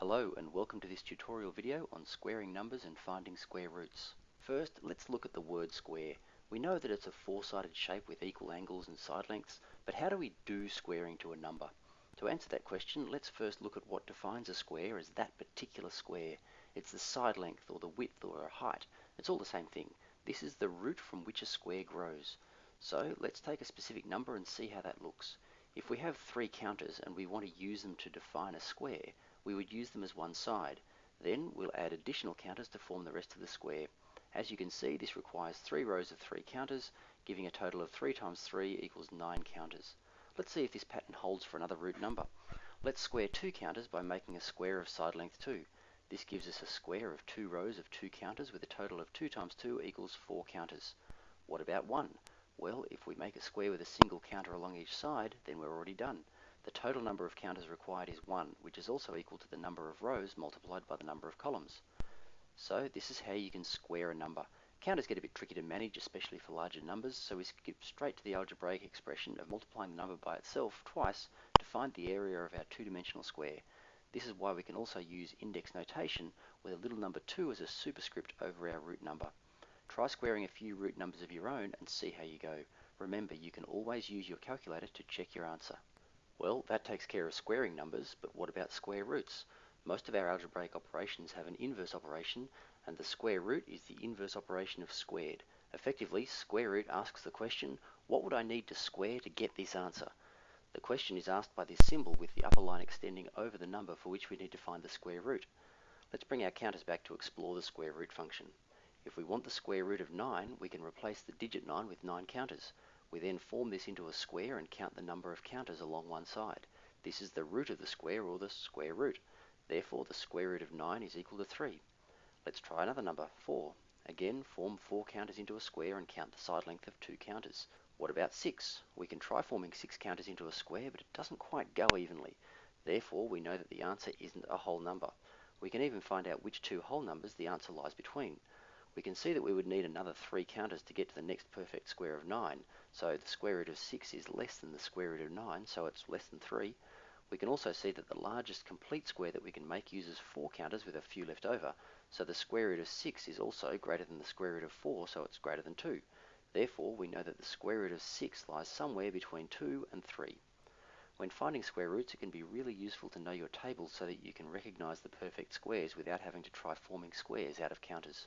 Hello and welcome to this tutorial video on squaring numbers and finding square roots. First, let's look at the word square. We know that it's a four-sided shape with equal angles and side lengths, but how do we do squaring to a number? To answer that question, let's first look at what defines a square as that particular square. It's the side length or the width or a height. It's all the same thing. This is the root from which a square grows. So let's take a specific number and see how that looks. If we have three counters and we want to use them to define a square, we would use them as one side. Then we'll add additional counters to form the rest of the square. As you can see, this requires three rows of three counters, giving a total of 3 times 3 equals 9 counters. Let's see if this pattern holds for another root number. Let's square two counters by making a square of side length 2. This gives us a square of two rows of two counters with a total of 2 times 2 equals 4 counters. What about 1? Well, if we make a square with a single counter along each side, then we're already done. The total number of counters required is 1, which is also equal to the number of rows multiplied by the number of columns. So this is how you can square a number. Counters get a bit tricky to manage, especially for larger numbers, so we skip straight to the algebraic expression of multiplying the number by itself twice to find the area of our two-dimensional square. This is why we can also use index notation with a little number 2 as a superscript over our root number. Try squaring a few root numbers of your own and see how you go. Remember, you can always use your calculator to check your answer. Well, that takes care of squaring numbers, but what about square roots? Most of our algebraic operations have an inverse operation, and the square root is the inverse operation of squared. Effectively, square root asks the question, what would I need to square to get this answer? The question is asked by this symbol with the upper line extending over the number for which we need to find the square root. Let's bring our counters back to explore the square root function. If we want the square root of 9, we can replace the digit 9 with 9 counters. We then form this into a square and count the number of counters along one side. This is the root of the square or the square root. Therefore, the square root of 9 is equal to 3. Let's try another number, 4. Again, form 4 counters into a square and count the side length of 2 counters. What about 6? We can try forming 6 counters into a square, but it doesn't quite go evenly. Therefore, we know that the answer isn't a whole number. We can even find out which two whole numbers the answer lies between we can see that we would need another three counters to get to the next perfect square of 9. So the square root of 6 is less than the square root of 9, so it's less than 3. We can also see that the largest complete square that we can make uses 4 counters with a few left over, so the square root of 6 is also greater than the square root of 4, so it's greater than 2. Therefore, we know that the square root of 6 lies somewhere between 2 and 3. When finding square roots, it can be really useful to know your tables so that you can recognize the perfect squares without having to try forming squares out of counters.